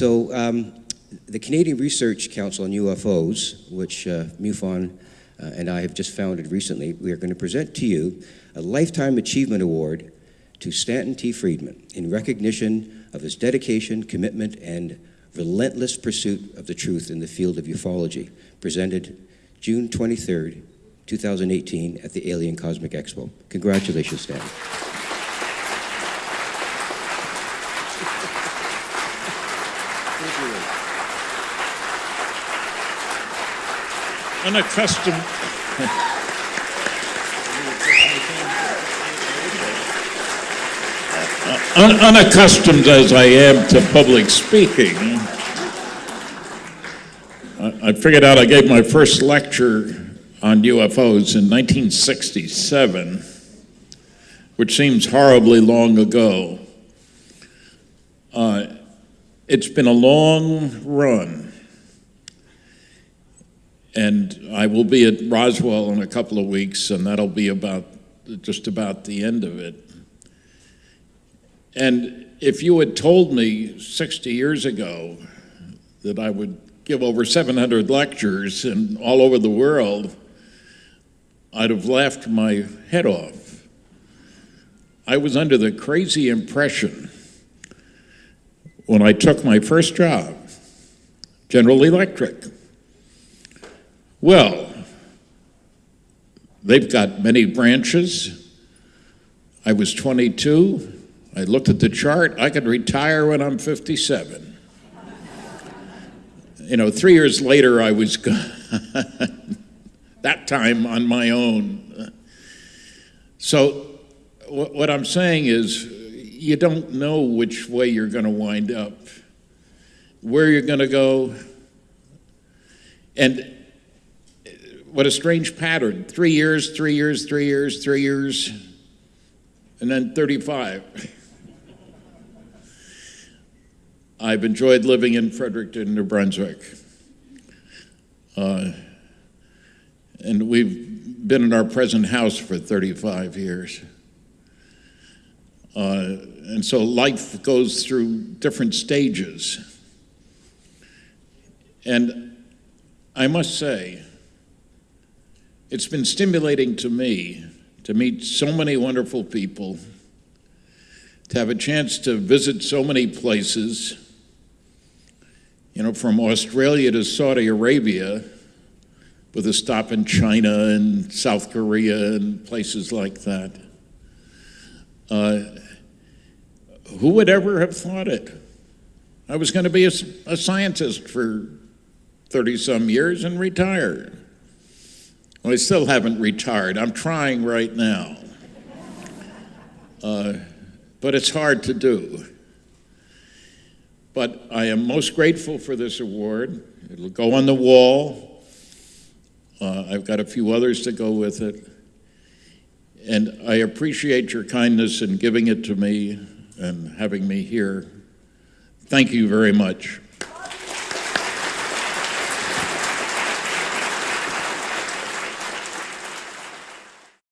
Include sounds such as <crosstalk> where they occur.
So, um, the Canadian Research Council on UFOs, which uh, MUFON uh, and I have just founded recently, we are going to present to you a Lifetime Achievement Award to Stanton T. Friedman in recognition of his dedication, commitment, and relentless pursuit of the truth in the field of ufology, presented June 23rd, 2018 at the Alien Cosmic Expo. Congratulations, Stan. Unaccustomed. <laughs> Un- unaccustomed as I am to public speaking, I, I figured out I gave my first lecture on UFOs in 1967, which seems horribly long ago. Uh, it's been a long run. And I will be at Roswell in a couple of weeks, and that'll be about just about the end of it. And if you had told me 60 years ago that I would give over 700 lectures and all over the world, I'd have laughed my head off. I was under the crazy impression when I took my first job, General Electric. Well, they've got many branches. I was 22. I looked at the chart. I could retire when I'm 57. You know, three years later, I was <laughs> that time on my own. So, what I'm saying is, you don't know which way you're going to wind up, where you're going to go. And what a strange pattern. Three years, three years, three years, three years, and then 35. <laughs> I've enjoyed living in Fredericton, New Brunswick. Uh, and we've been in our present house for 35 years. Uh, and so life goes through different stages. And I must say, it's been stimulating to me to meet so many wonderful people, to have a chance to visit so many places, you know, from Australia to Saudi Arabia, with a stop in China and South Korea and places like that. Uh, who would ever have thought it? I was going to be a, a scientist for 30 some years and retire. Well, I still haven't retired. I'm trying right now. Uh, but it's hard to do. But I am most grateful for this award. It'll go on the wall. Uh, I've got a few others to go with it. And I appreciate your kindness in giving it to me and having me here. Thank you very much.